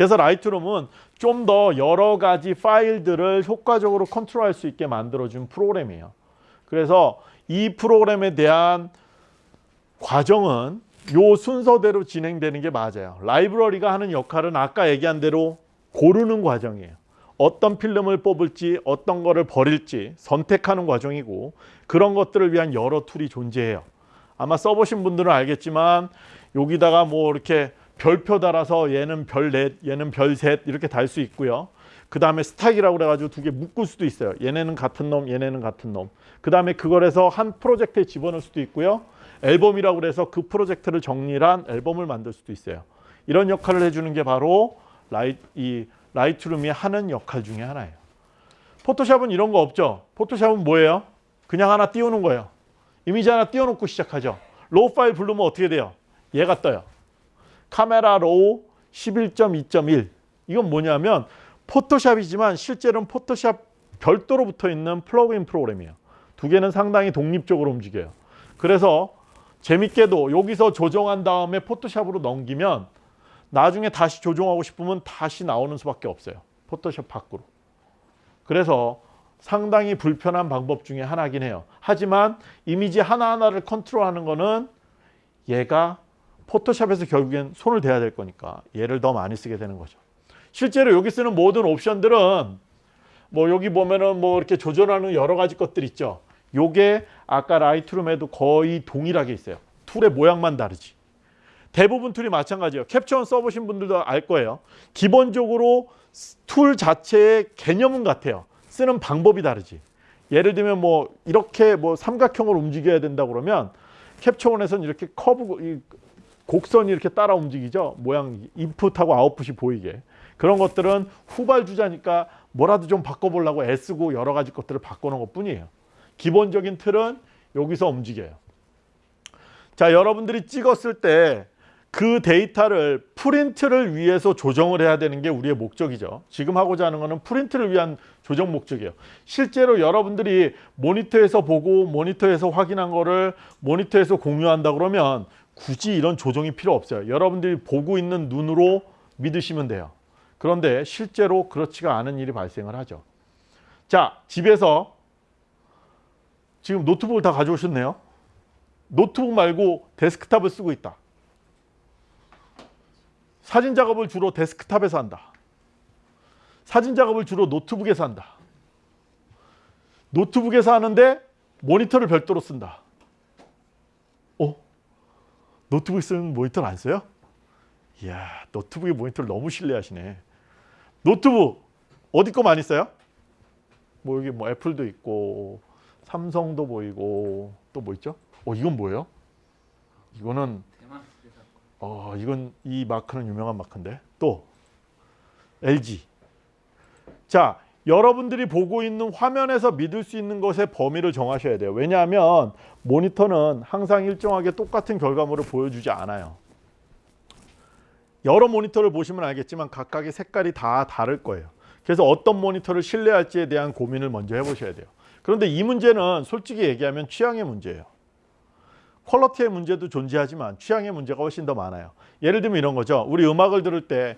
그래서 라이트룸은 좀 더 여러 가지 파일들을 효과적으로 컨트롤할 수 있게 만들어준 프로그램이에요. 그래서 이 프로그램에 대한 과정은 요 순서대로 진행되는 게 맞아요. 라이브러리가 하는 역할은 아까 얘기한 대로 고르는 과정이에요. 어떤 필름을 뽑을지 어떤 거를 버릴지 선택하는 과정이고 그런 것들을 위한 여러 툴이 존재해요. 아마 써보신 분들은 알겠지만 여기다가 뭐 이렇게 별표 달아서 얘는 별 넷 얘는 별 셋 이렇게 달 수 있고요. 그 다음에 stack이라고 그래가지고 두 개 묶을 수도 있어요. 얘네는 같은 놈, 얘네는 같은 놈. 그 다음에 그걸 해서 한 프로젝트에 집어넣을 수도 있고요. 앨범이라고 그래서 그 프로젝트를 정리한 앨범을 만들 수도 있어요. 이런 역할을 해주는 게 바로 라이, 이 라이트룸이 하는 역할 중에 하나예요. 포토샵은 이런 거 없죠. 포토샵은 뭐예요? 그냥 하나 띄우는 거예요. 이미지 하나 띄워놓고 시작하죠. RAW 파일 부르면 어떻게 돼요? 얘가 떠요. Camera Raw 11.2.1 이건 뭐냐면 포토샵이지만 실제로는 포토샵 별도로 붙어 있는 플러그인 프로그램이에요. 두 개는 상당히 독립적으로 움직여요. 그래서 재밌게도 여기서 조정한 다음에 포토샵으로 넘기면 나중에 다시 조정하고 싶으면 다시 나오는 수밖에 없어요. 포토샵 밖으로. 그래서 상당히 불편한 방법 중에 하나긴 해요. 하지만 이미지 하나하나를 컨트롤하는 거는 얘가 포토샵에서 결국엔 손을 대야 될 거니까 얘를 더 많이 쓰게 되는 거죠. 실제로 여기 쓰는 모든 옵션들은 뭐 여기 보면은 뭐 이렇게 조절하는 여러 가지 것들 있죠. 요게 아까 라이트룸에도 거의 동일하게 있어요. 툴의 모양만 다르지. 대부분 툴이 마찬가지예요. 캡처원 써보신 분들도 알 거예요. 기본적으로 툴 자체의 개념은 같아요. 쓰는 방법이 다르지. 예를 들면 뭐 이렇게 뭐 삼각형을 움직여야 된다 그러면 캡처원에서는 이렇게 커브 곡선이 이렇게 따라 움직이죠. 모양 인풋하고 아웃풋이 보이게. 그런 것들은 후발주자니까 뭐라도 좀 바꿔보려고 애쓰고 여러 가지 것들을 바꿔놓은 것 뿐이에요. 기본적인 틀은 여기서 움직여요. 자, 여러분들이 찍었을 때 그 데이터를 프린트를 위해서 조정을 해야 되는 게 우리의 목적이죠. 지금 하고자 하는 것은 프린트를 위한 조정 목적이에요. 실제로 여러분들이 모니터에서 보고 모니터에서 확인한 거를 모니터에서 공유한다 그러면 굳이 이런 조정이 필요 없어요. 여러분들이 보고 있는 눈으로 믿으시면 돼요. 그런데 실제로 그렇지가 않은 일이 발생을 하죠. 자, 집에서 지금 노트북을 다 가져오셨네요. 노트북 말고 데스크탑을 쓰고 있다. 사진 작업을 주로 데스크탑에서 한다. 사진 작업을 주로 노트북에서 한다. 노트북에서 하는데 모니터를 별도로 쓴다. 어? 노트북 쓰는 모니터를 안 써요? 이야, 노트북의 모니터를 너무 신뢰하시네. 노트북 어디 거 많이 써요? 뭐 여기 뭐 애플도 있고 삼성도 보이고 또 뭐 있죠? 어 이건 뭐예요? 이거는 어 이건 이 마크는 유명한 마크인데 또 LG 자 여러분들이 보고 있는 화면에서 믿을 수 있는 것의 범위를 정하셔야 돼요 왜냐하면 모니터는 항상 일정하게 똑같은 결과물을 보여주지 않아요 여러 모니터를 보시면 알겠지만 각각의 색깔이 다 다를 거예요 그래서 어떤 모니터를 신뢰할지에 대한 고민을 먼저 해보셔야 돼요 그런데 이 문제는 솔직히 얘기하면 취향의 문제예요. 퀄러티의 문제도 존재하지만 취향의 문제가 훨씬 더 많아요. 예를 들면 이런 거죠. 우리 음악을 들을 때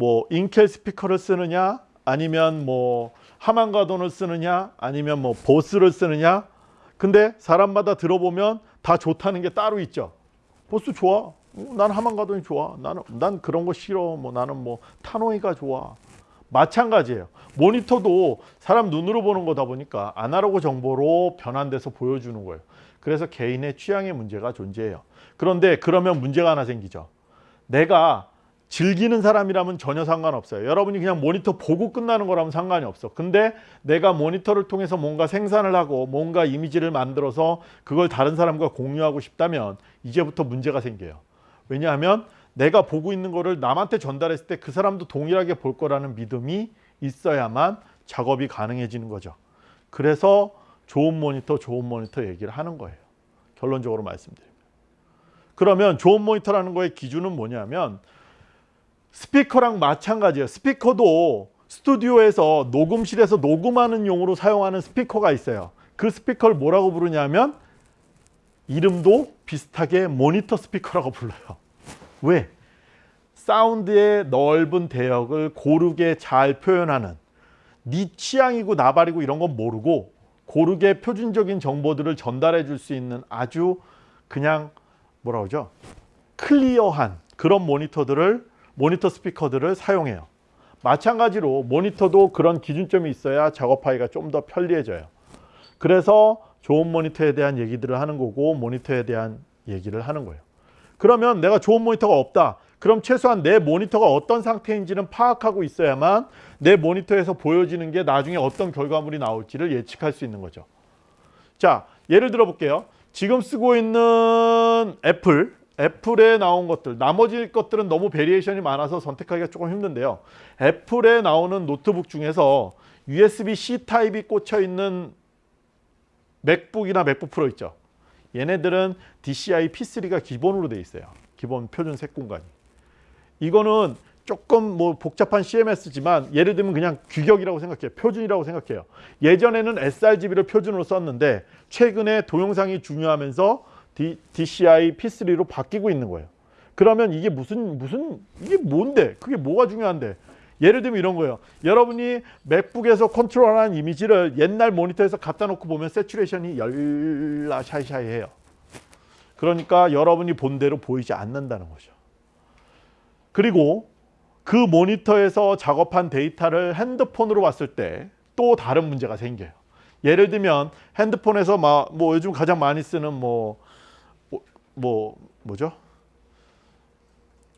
뭐 인켈 스피커를 쓰느냐 아니면 뭐 하만가돈을 쓰느냐 아니면 뭐 보스를 쓰느냐 근데 사람마다 들어보면 다 좋다는 게 따로 있죠. 보스 좋아. 난 하만가돈이 좋아. 나는 난 그런 거 싫어. 뭐 나는 뭐 타노이가 좋아. 마찬가지예요. 모니터도 사람 눈으로 보는 거다 보니까 아날로그 정보로 변환돼서 보여주는 거예요. 그래서 개인의 취향의 문제가 존재해요. 그런데 그러면 문제가 하나 생기죠. 내가 즐기는 사람이라면 전혀 상관없어요. 여러분이 그냥 모니터 보고 끝나는 거라면 상관이 없어. 근데 내가 모니터를 통해서 뭔가 생산을 하고 뭔가 이미지를 만들어서 그걸 다른 사람과 공유하고 싶다면 이제부터 문제가 생겨요. 왜냐하면 내가 보고 있는 거를 남한테 전달했을 때 그 사람도 동일하게 볼 거라는 믿음이 있어야만 작업이 가능해지는 거죠. 그래서 좋은 모니터, 좋은 모니터 얘기를 하는 거예요. 결론적으로 말씀드리면. 그러면 좋은 모니터라는 거의 기준은 뭐냐면 스피커랑 마찬가지예요. 스피커도 스튜디오에서 녹음실에서 녹음하는 용으로 사용하는 스피커가 있어요. 그 스피커를 뭐라고 부르냐면 이름도 비슷하게 모니터 스피커라고 불러요. 왜? 사운드의 넓은 대역을 고르게 잘 표현하는 네 취향이고 나발이고 이런 건 모르고 고르게 표준적인 정보들을 전달해 줄 수 있는 아주 그냥 뭐라 그러죠? clear한 그런 모니터들을 모니터 스피커들을 사용해요. 마찬가지로 모니터도 그런 기준점이 있어야 작업하기가 좀 더 편리해져요. 그래서 좋은 모니터에 대한 얘기들을 하는 거고 모니터에 대한 얘기를 하는 거예요. 그러면 내가 좋은 모니터가 없다. 그럼 최소한 내 모니터가 어떤 상태인지는 파악하고 있어야만 내 모니터에서 보여지는 게 나중에 어떤 결과물이 나올지를 예측할 수 있는 거죠. 자, 예를 들어 볼게요. 지금 쓰고 있는 애플, 애플에 나온 것들, 나머지 것들은 너무 variation이 많아서 선택하기가 조금 힘든데요. 애플에 나오는 노트북 중에서 USB-C 타입이 꽂혀 있는 맥북이나 맥북 프로 있죠. 얘네들은 DCI P3가 기본으로 돼 있어요. 기본 표준 색 공간이. 이거는 조금 뭐 복잡한 CMS지만 예를 들면 그냥 규격이라고 생각해요. 표준이라고 생각해요. 예전에는 sRGB를 표준으로 썼는데 최근에 동영상이 중요하면서 DCI P3로 바뀌고 있는 거예요. 그러면 이게 무슨 무슨 이게 뭔데? 그게 뭐가 중요한데? 예를 들면 이런 거예요. 여러분이 맥북에서 컨트롤하는 이미지를 옛날 모니터에서 갖다 놓고 보면 saturation이 열라샤샤해요. 그러니까 여러분이 본 대로 보이지 않는다는 거죠. 그리고 그 모니터에서 작업한 데이터를 핸드폰으로 봤을 때 또 다른 문제가 생겨요. 예를 들면 핸드폰에서 막 뭐 요즘 가장 많이 쓰는 뭐 뭐 뭐죠?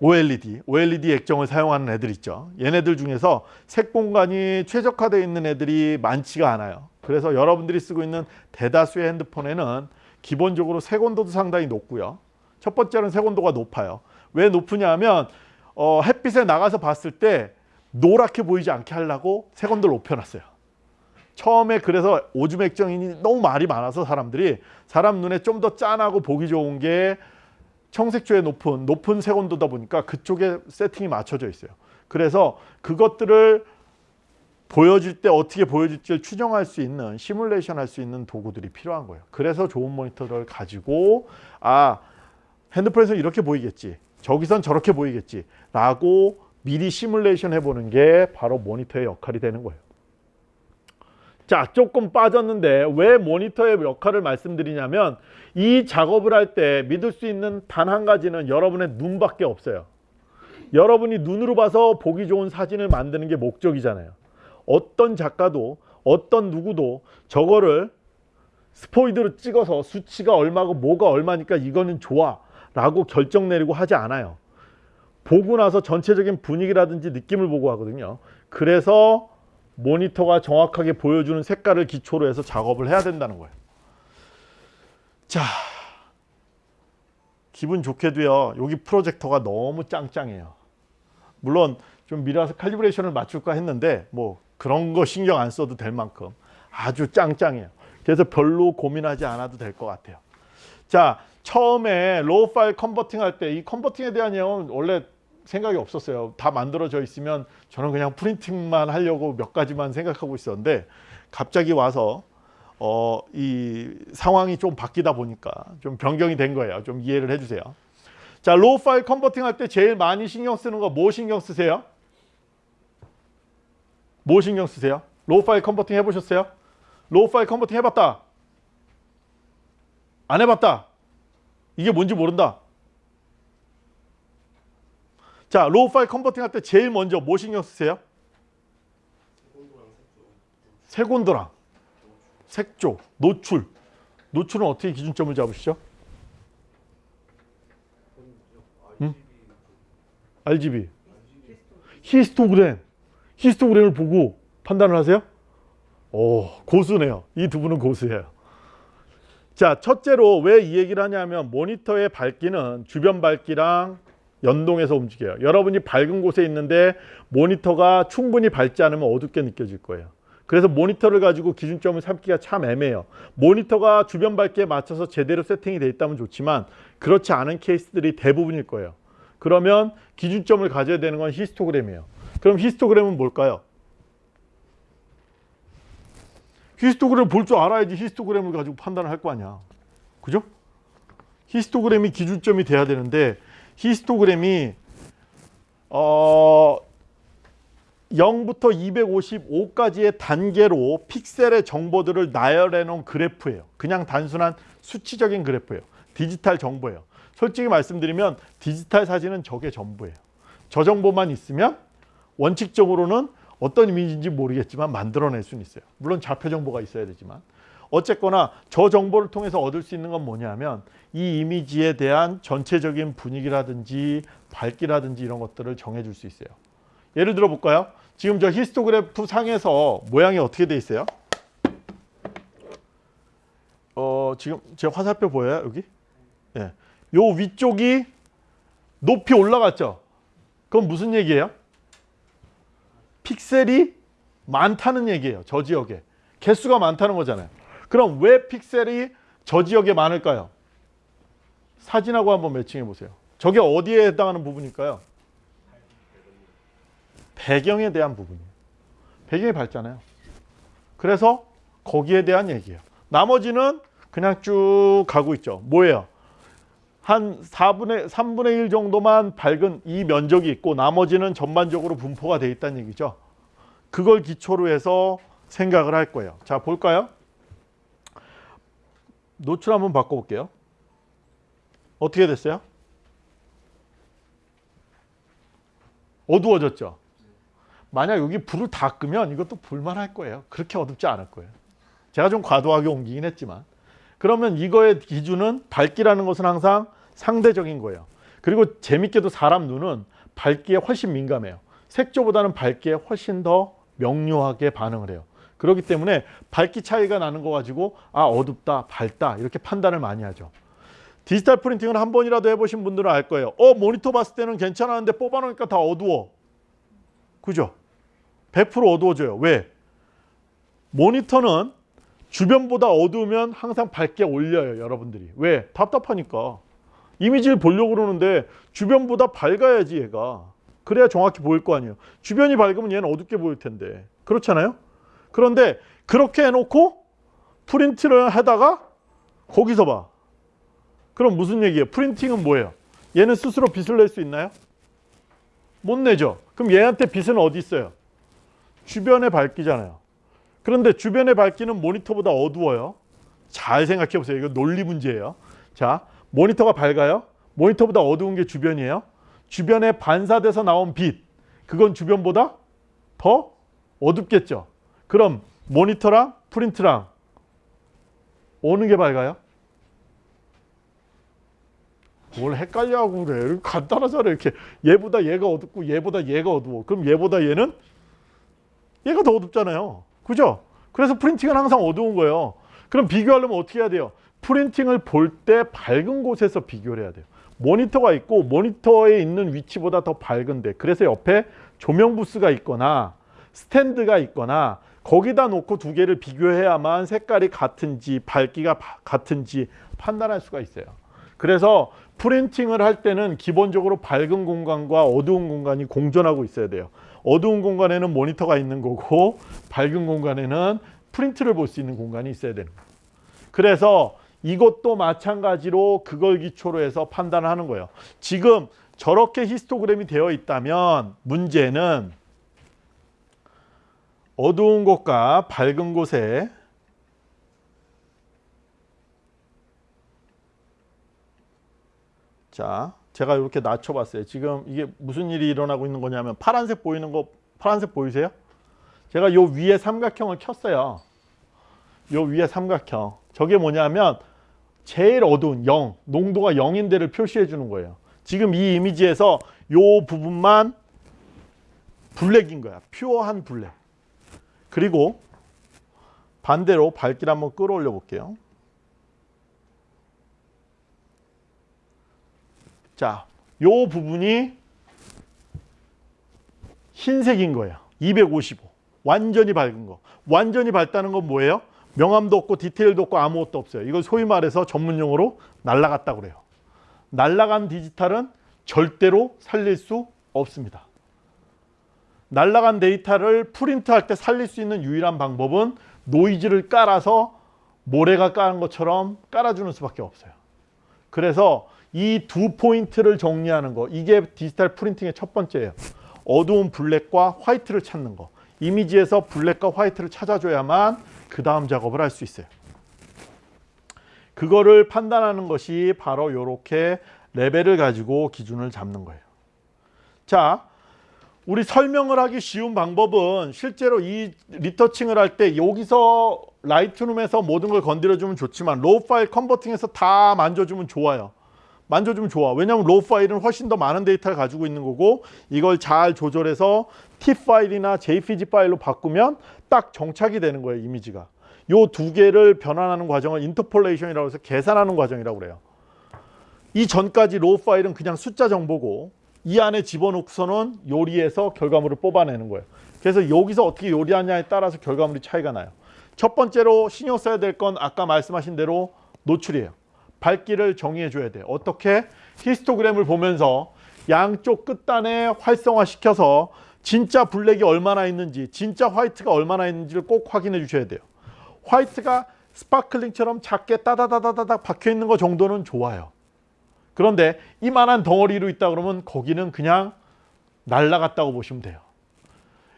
OLED, OLED 액정을 사용하는 애들 있죠. 얘네들 중에서 색 공간이 최적화되어 있는 애들이 많지가 않아요. 그래서 여러분들이 쓰고 있는 대다수의 핸드폰에는 기본적으로 색 온도도 상당히 높고요. 첫 번째는 색 온도가 높아요. 왜 높으냐 하면 어, 햇빛에 나가서 봤을 때 노랗게 보이지 않게 하려고 색 온도를 높여놨어요. 처음에 그래서 오줌 액정이 너무 말이 많아서 사람들이 사람 눈에 좀 더 짠하고 보기 좋은 게 청색조의 높은 높은 색온도다 보니까 그쪽에 세팅이 맞춰져 있어요. 그래서 그것들을 보여줄 때 어떻게 보여질지를 추정할 수 있는 시뮬레이션 할 수 있는 도구들이 필요한 거예요. 그래서 좋은 모니터를 가지고 아 핸드폰에서 이렇게 보이겠지. 저기선 저렇게 보이겠지. 라고 미리 시뮬레이션 해보는 게 바로 모니터의 역할이 되는 거예요. 자 조금 빠졌는데 왜 모니터의 역할을 말씀드리냐면 이 작업을 할 때 믿을 수 있는 단 한 가지는 여러분의 눈밖에 없어요. 여러분이 눈으로 봐서 보기 좋은 사진을 만드는 게 목적이잖아요. 어떤 작가도 어떤 누구도 저거를 스포이드로 찍어서 수치가 얼마고 뭐가 얼마니까 이거는 좋아 라고 결정 내리고 하지 않아요. 보고 나서 전체적인 분위기라든지 느낌을 보고 하거든요. 그래서 모니터가 정확하게 보여주는 색깔을 기초로 해서 작업을 해야 된다는 거예요. 자, 기분 좋게도요. 여기 프로젝터가 너무 짱짱해요. 물론 좀 미라서 칼리브레이션을 맞출까 했는데 뭐 그런 거 신경 안 써도 될 만큼 아주 짱짱해요. 그래서 별로 고민하지 않아도 될 것 같아요. 자, 처음에 RAW 파일 converting 할 때 이 converting에 대한 내용은 원래 생각이 없었어요. 다 만들어져 있으면 저는 그냥 printing만 하려고 몇 가지만 생각하고 있었는데 갑자기 와서 어, 이 상황이 좀 바뀌다 보니까 좀 변경이 된 거예요. 좀 이해를 해주세요. 자, RAW 파일 converting 할 때 제일 많이 신경 쓰는 거 뭐 신경 쓰세요? 뭐 신경 쓰세요? RAW 파일 converting 해보셨어요? RAW 파일 converting 해봤다. 안 해봤다. 이게 뭔지 모른다. 자, RAW 파일 converting 할 때 제일 먼저 뭐 신경 쓰세요? 색온도랑 색조, 노출. 노출은 어떻게 기준점을 잡으시죠? 응? RGB. 히스토그램. 히스토그램을 보고 판단을 하세요? 오, 고수네요. 이 두 분은 고수예요. 자, 첫째로 왜 이 얘기를 하냐면 모니터의 밝기는 주변 밝기랑 연동해서 움직여요. 여러분이 밝은 곳에 있는데 모니터가 충분히 밝지 않으면 어둡게 느껴질 거예요. 그래서 모니터를 가지고 기준점을 삼기가 참 애매해요. 모니터가 주변 밝기에 맞춰서 제대로 세팅이 돼 있다면 좋지만 그렇지 않은 케이스들이 대부분일 거예요. 그러면 기준점을 가져야 되는 건 히스토그램이에요. 그럼 히스토그램은 뭘까요? 히스토그램을 볼줄 알아야지 히스토그램을 가지고 판단을 할 거 아니야. 그죠? 히스토그램이 기준점이 돼야 되는데 히스토그램이 어 0부터 255까지의 단계로 픽셀의 정보들을 나열해 놓은 그래프예요. 그냥 단순한 수치적인 그래프예요. 디지털 정보예요. 솔직히 말씀드리면 디지털 사진은 저게 전부예요. 저 정보만 있으면 원칙적으로는 어떤 이미지인지 모르겠지만 만들어낼 수는 있어요. 물론 좌표 정보가 있어야 되지만 어쨌거나 저 정보를 통해서 얻을 수 있는 건 뭐냐면 이 이미지에 대한 전체적인 분위기라든지 밝기라든지 이런 것들을 정해줄 수 있어요. 예를 들어 볼까요? 지금 저 histograph 상에서 모양이 어떻게 돼 있어요? 어, 지금 제 화살표 보여요? 여기? 예. 요 위쪽이 높이 올라갔죠? 그건 무슨 얘기예요? 픽셀이 많다는 얘기예요. 저 지역에. 개수가 많다는 거잖아요. 그럼 왜 픽셀이 저 지역에 많을까요? 사진하고 한번 매칭해 보세요. 저게 어디에 해당하는 부분일까요? 배경에 대한 부분이에요. 배경이 밝잖아요. 그래서 거기에 대한 얘기예요. 나머지는 그냥 쭉 가고 있죠. 뭐예요? 한 4분의 3분의 1 정도만 밝은 이 면적이 있고 나머지는 전반적으로 분포가 돼 있다는 얘기죠. 그걸 기초로 해서 생각을 할 거예요. 자, 볼까요? 노출 한번 바꿔 볼게요. 어떻게 됐어요? 어두워졌죠. 만약 여기 불을 다 끄면 이것도 불만할 거예요. 그렇게 어둡지 않을 거예요. 제가 좀 과도하게 옮기긴 했지만 그러면 이거의 기준은 밝기라는 것은 항상 상대적인 거예요. 그리고 재밌게도 사람 눈은 밝기에 훨씬 민감해요. 색조보다는 밝기에 훨씬 더 명료하게 반응을 해요. 그렇기 때문에 밝기 차이가 나는 거 가지고 아 어둡다 밝다 이렇게 판단을 많이 하죠. 디지털 프린팅을 한 번이라도 해보신 분들은 알 거예요. 어 모니터 봤을 때는 괜찮았는데 뽑아놓으니까 다 어두워. 그죠? 100% 어두워져요. 왜? 모니터는 주변보다 어두우면 항상 밝게 올려요. 여러분들이. 왜? 답답하니까. 이미지를 보려고 그러는데 주변보다 밝아야지 얘가. 그래야 정확히 보일 거 아니에요. 주변이 밝으면 얘는 어둡게 보일 텐데. 그렇잖아요? 그런데 그렇게 해놓고 프린트를 하다가 거기서 봐. 그럼 무슨 얘기예요? 프린팅은 뭐예요? 얘는 스스로 빛을 낼 수 있나요? 못 내죠. 그럼 얘한테 빛은 어디 있어요? 주변에 밝기잖아요. 그런데 주변의 밝기는 모니터보다 어두워요. 잘 생각해 보세요. 이거 논리 문제예요. 자, 모니터가 밝아요. 모니터보다 어두운 게 주변이에요. 주변에 반사돼서 나온 빛. 그건 주변보다 더 어둡겠죠. 그럼 모니터랑 프린트랑 어느 게 밝아요? 뭘 헷갈려하고 그래. 간단하잖아 이렇게. 얘보다 얘가 어둡고 얘보다 얘가 어두워. 그럼 얘보다 얘는 얘가 더 어둡잖아요. 그죠? 그래서 프린팅은 항상 어두운 거예요. 그럼 비교하려면 어떻게 해야 돼요? 프린팅을 볼 때 밝은 곳에서 비교를 해야 돼요. 모니터가 있고 모니터에 있는 위치보다 더 밝은데 그래서 옆에 조명 부스가 있거나 스탠드가 있거나 거기다 놓고 두 개를 비교해야만 색깔이 같은지 밝기가 바- 같은지 판단할 수가 있어요. 그래서 프린팅을 할 때는 기본적으로 밝은 공간과 어두운 공간이 공존하고 있어야 돼요. 어두운 공간에는 모니터가 있는 거고 밝은 공간에는 프린트를 볼 수 있는 공간이 있어야 되는 거예요. 그래서 이것도 마찬가지로 그걸 기초로 해서 판단을 하는 거예요. 지금 저렇게 히스토그램이 되어 있다면 문제는 어두운 곳과 밝은 곳에 자, 제가 이렇게 낮춰봤어요. 지금 이게 무슨 일이 일어나고 있는 거냐면 파란색 보이는 거 파란색 보이세요? 제가 요 위에 삼각형을 켰어요. 요 위에 삼각형. 저게 뭐냐면 제일 어두운 0, 농도가 0인 데를 표시해 주는 거예요. 지금 이 이미지에서 요 부분만 블랙인 거야. pure한 블랙. 그리고 반대로 밝기를 한번 끌어올려 볼게요. 자, 요 부분이 흰색인 거예요. 255. 완전히 밝은 거. 완전히 밝다는 건 뭐예요? 명암도 없고 디테일도 없고 아무것도 없어요. 이걸 소위 말해서 전문용어로 날라갔다 그래요. 날라간 디지털은 절대로 살릴 수 없습니다. 날라간 데이터를 프린트할 때 살릴 수 있는 유일한 방법은 노이즈를 깔아서 모래가 까는 것처럼 깔아주는 수밖에 없어요. 그래서 이 두 포인트를 정리하는 거 이게 디지털 printing의 첫 번째예요. 어두운 블랙과 화이트를 찾는 거. 이미지에서 블랙과 화이트를 찾아줘야만 그 다음 작업을 할 수 있어요. 그거를 판단하는 것이 바로 이렇게 레벨을 가지고 기준을 잡는 거예요. 자, 우리 설명을 하기 쉬운 방법은 실제로 이 retouching을 할 때 여기서 Lightroom에서 모든 걸 건드려주면 좋지만 RAW 파일 converting에서 다 만져주면 좋아요. 만져주면 좋아. 왜냐하면 RAW 파일은 훨씬 더 많은 데이터를 가지고 있는 거고 이걸 잘 조절해서 TIFF 파일이나 JPG 파일로 바꾸면 딱 정착이 되는 거예요. 이미지가. 요 두 개를 변환하는 과정을 interpolation이라고 해서 계산하는 과정이라고 그래요. 이 전까지 RAW 파일은 그냥 숫자 정보고 이 안에 집어넣고서는 요리해서 결과물을 뽑아내는 거예요. 그래서 여기서 어떻게 요리하냐에 따라서 결과물이 차이가 나요. 첫 번째로 신경 써야 될 건 아까 말씀하신 대로 노출이에요. 밝기를 정의해 줘야 돼요. 어떻게? 히스토그램을 보면서 양쪽 끝단에 활성화시켜서 진짜 블랙이 얼마나 있는지 진짜 화이트가 얼마나 있는지를 꼭 확인해 주셔야 돼요. 화이트가 sparkling처럼 작게 따다다다다닥 박혀 있는 거 정도는 좋아요. 그런데 이만한 덩어리로 있다 그러면 거기는 그냥 날라갔다고 보시면 돼요.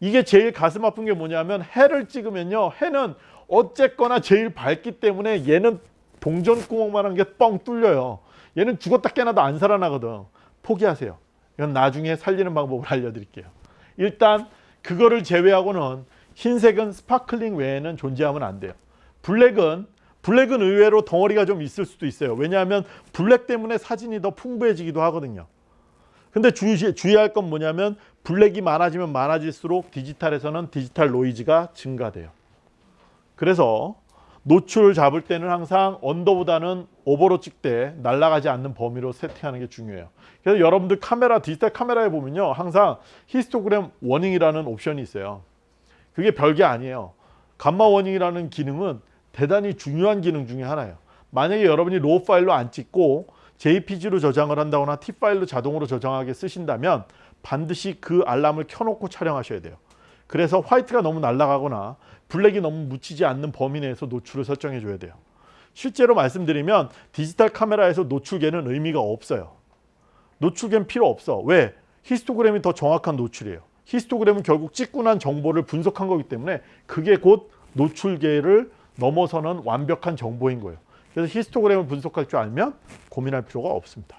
이게 제일 가슴 아픈 게 뭐냐면 해를 찍으면요. 해는 어쨌거나 제일 밝기 때문에 얘는 동전 구멍만 한 게 뻥 뚫려요. 얘는 죽었다 깨나도 안 살아나거든. 포기하세요. 이건 나중에 살리는 방법을 알려드릴게요. 일단 그거를 제외하고는 흰색은 sparkling 외에는 존재하면 안 돼요. 블랙은 블랙은 의외로 덩어리가 좀 있을 수도 있어요. 왜냐하면 블랙 때문에 사진이 더 풍부해지기도 하거든요. 근데 주의, 주의할 건 뭐냐면 블랙이 많아지면 많아질수록 디지털에서는 디지털 노이즈가 증가돼요. 그래서 노출을 잡을 때는 항상 under보다는 over로 찍되 날아가지 않는 범위로 세팅하는 게 중요해요. 그래서 여러분들 카메라 디지털 카메라에 보면요. 항상 히스토그램 warning이라는 옵션이 있어요. 그게 별게 아니에요. 감마 warning이라는 기능은 대단히 중요한 기능 중에 하나예요. 만약에 여러분이 RAW 파일로 안 찍고 JPG로 저장을 한다거나 TIFF 파일로 자동으로 저장하게 쓰신다면 반드시 그 알람을 켜놓고 촬영하셔야 돼요. 그래서 화이트가 너무 날아가거나 블랙이 너무 묻히지 않는 범위 내에서 노출을 설정해 줘야 돼요. 실제로 말씀드리면 디지털 카메라에서 노출계는 의미가 없어요. 노출계는 필요 없어. 왜? 히스토그램이 더 정확한 노출이에요. 히스토그램은 결국 찍고 난 정보를 분석한 거기 때문에 그게 곧 노출계를 넘어서는 완벽한 정보인 거예요. 그래서 히스토그램을 분석할 줄 알면 고민할 필요가 없습니다.